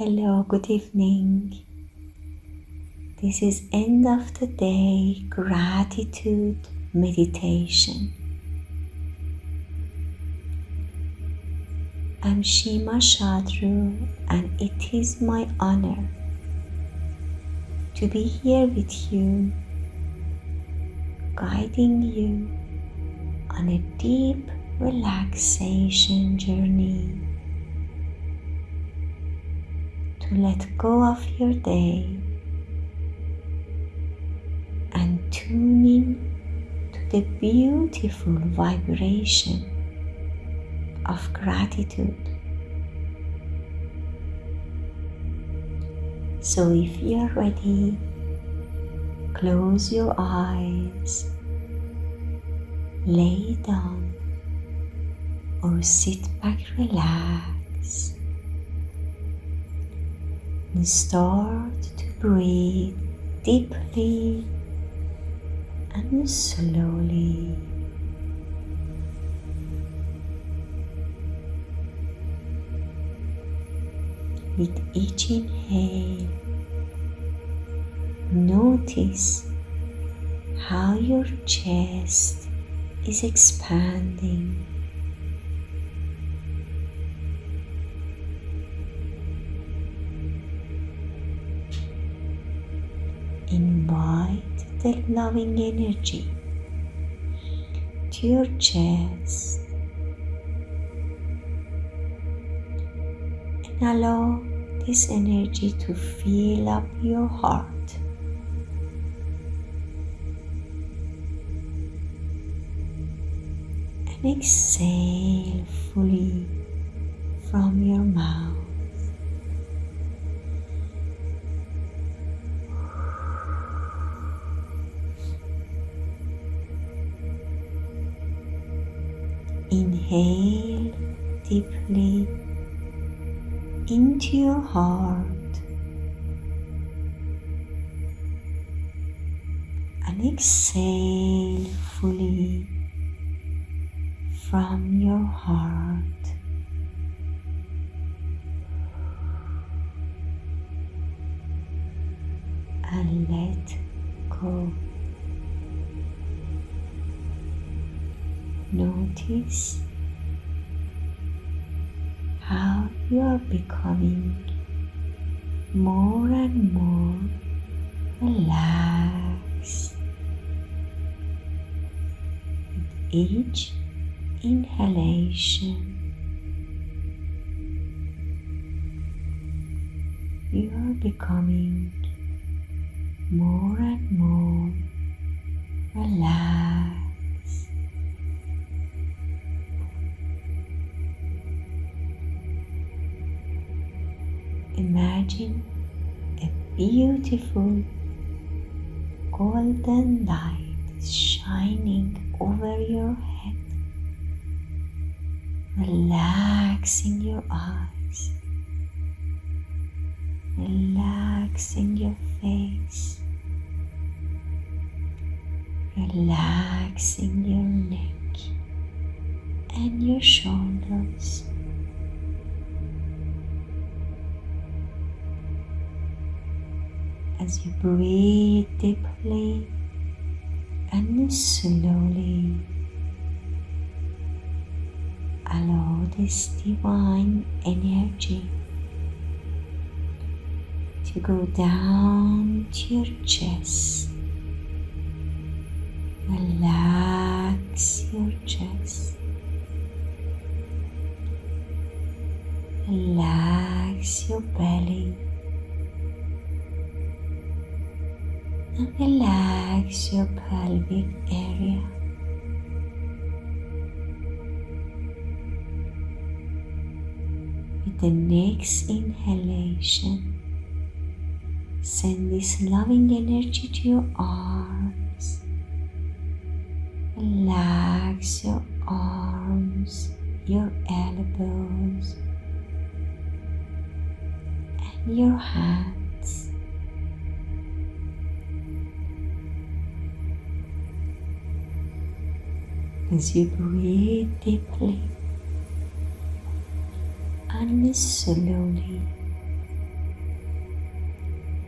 Hello, good evening. This is end of the day gratitude meditation. I'm Shima Shadru and it is my honor to be here with you, guiding you on a deep relaxation journey let go of your day and tune in to the beautiful vibration of gratitude. So, if you're ready, close your eyes, lay down, or sit back relax and start to breathe deeply and slowly. With each inhale, notice how your chest is expanding invite the loving energy to your chest and allow this energy to fill up your heart. And exhale fully from your mouth. Inhale deeply into your heart and exhale fully from your heart. And let go. Notice how you are becoming more and more relaxed with each inhalation. You are becoming more and more relaxed. Beautiful golden light shining over your head, relaxing your eyes, relaxing your face, relaxing your neck and your shoulders. As you breathe deeply and slowly allow this divine energy to go down to your chest. Relax your chest. Relax your belly. And relax your pelvic area. With the next inhalation, send this loving energy to your arms. Relax your arms, your elbows, and your hands. As you breathe deeply and slowly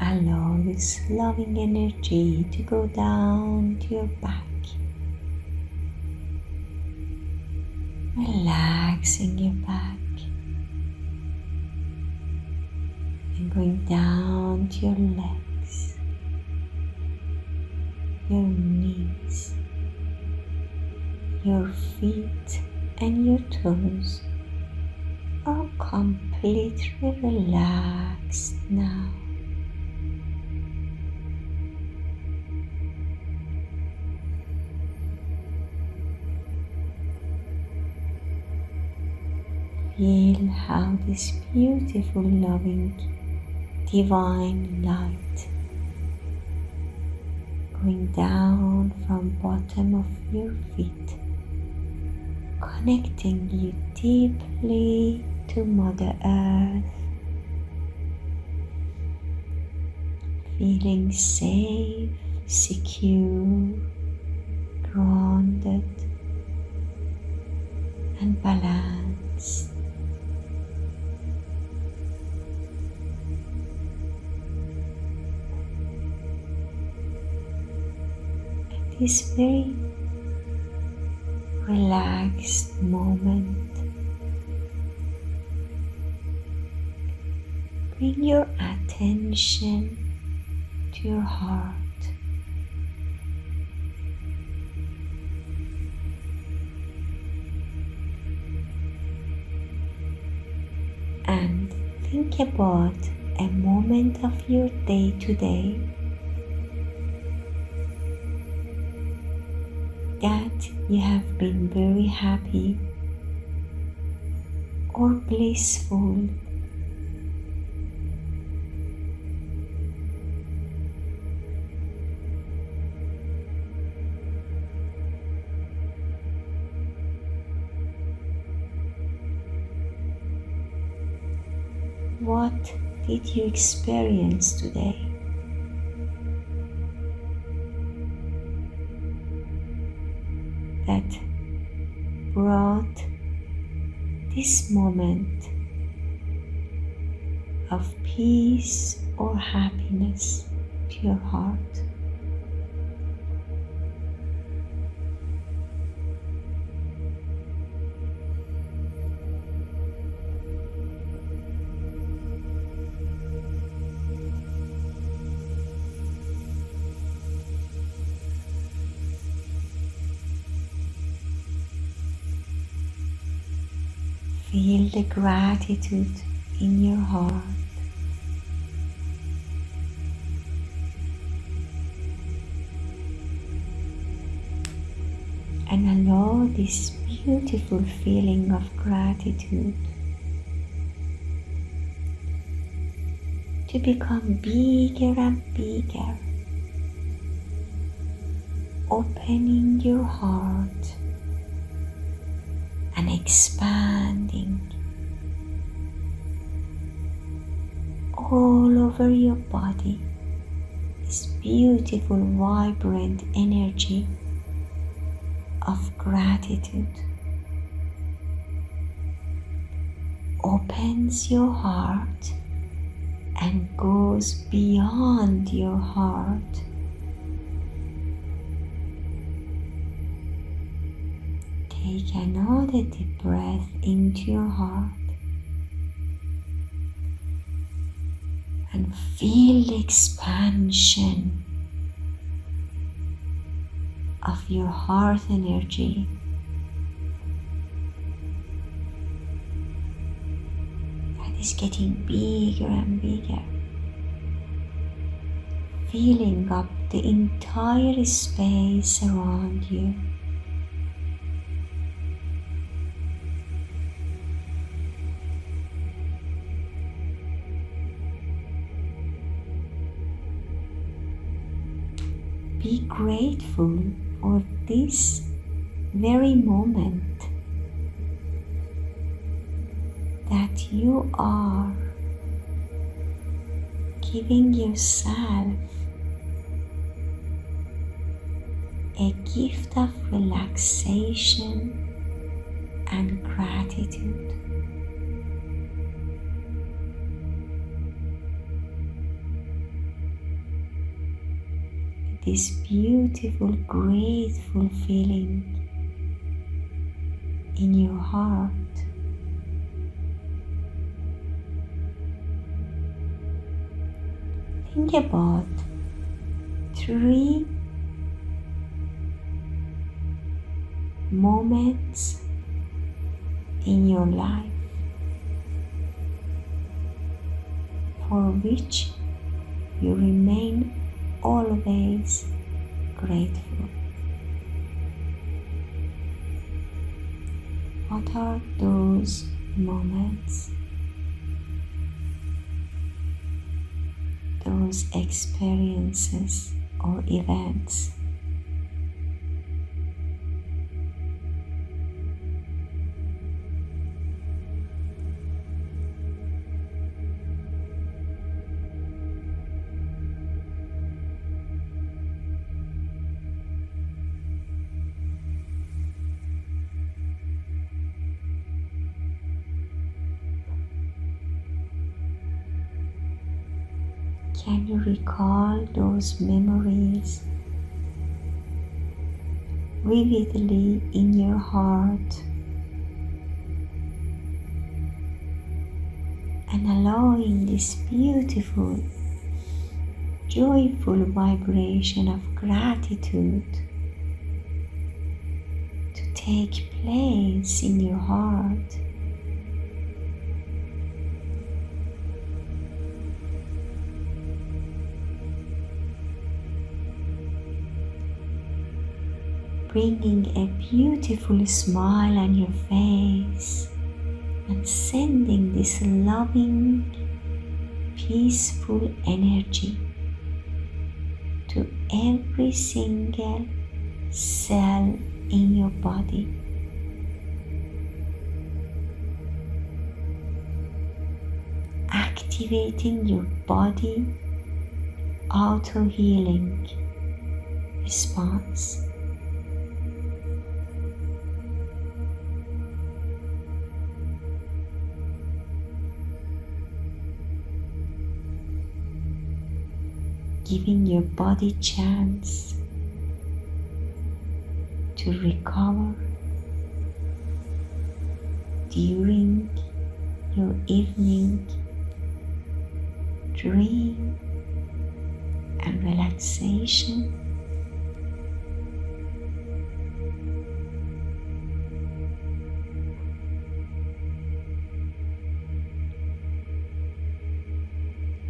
allow this loving energy to go down to your back. Relaxing your back and going down to your legs, your knees, your feet, and your toes are completely relaxed now. Feel how this beautiful, loving, divine light going down from bottom of your feet connecting you deeply to Mother Earth, feeling safe, secure, grounded, and balanced. At this very relaxed moment. Bring your attention to your heart. And think about a moment of your day today that you have been very happy or blissful. What did you experience today? This moment of peace or happiness to your heart. Feel the gratitude in your heart. And allow this beautiful feeling of gratitude to become bigger and bigger, opening your heart and expanding all over your body. This beautiful vibrant energy of gratitude opens your heart and goes beyond your heart Take another deep breath into your heart and feel the expansion of your heart energy. That is getting bigger and bigger, filling up the entire space around you. Grateful for this very moment that you are giving yourself a gift of relaxation and gratitude. This beautiful, grateful feeling in your heart. Think about three moments in your life for which you remain always grateful. What are those moments? Those experiences or events Can you recall those memories vividly in your heart and allowing this beautiful, joyful vibration of gratitude to take place in your heart? Bringing a beautiful smile on your face and sending this loving, peaceful energy to every single cell in your body. Activating your body auto healing response. Giving your body chance to recover during your evening dream and relaxation.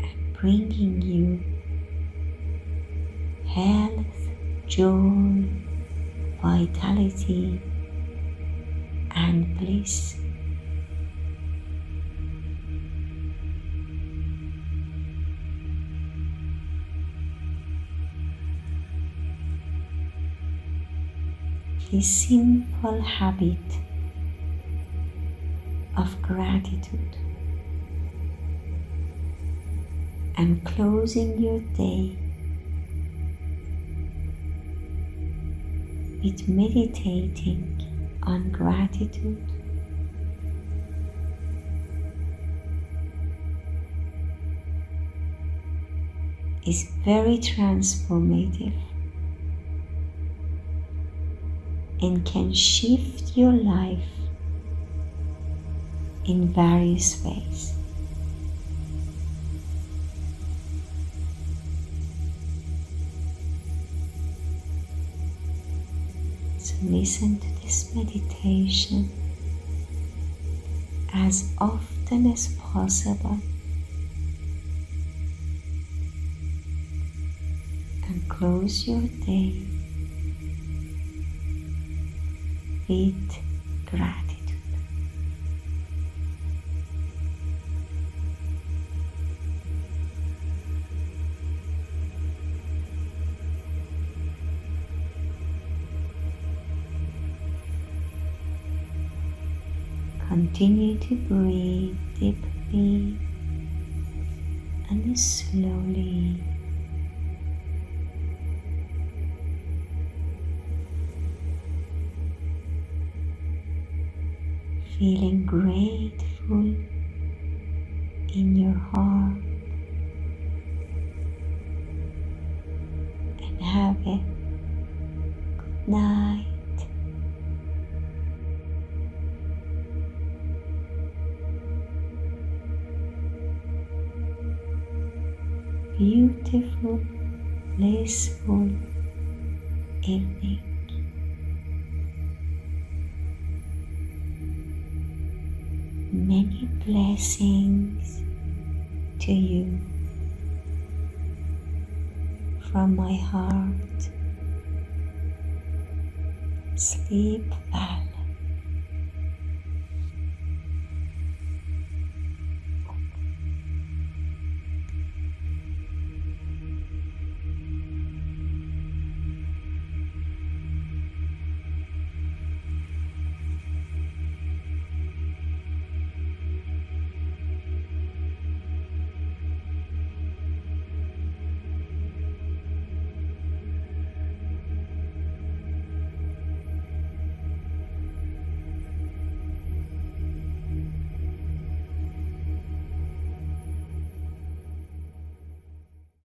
and Bringing you health, joy, vitality, and bliss. This simple habit of gratitude and closing your day with meditating on gratitude. is very transformative and can shift your life in various ways. Listen to this meditation as often as possible and close your day with gratitude. Continue to breathe deeply and slowly. Feeling grateful in your heart and have night. Beautiful, blissful evening. Many blessings to you from my heart. Sleep well.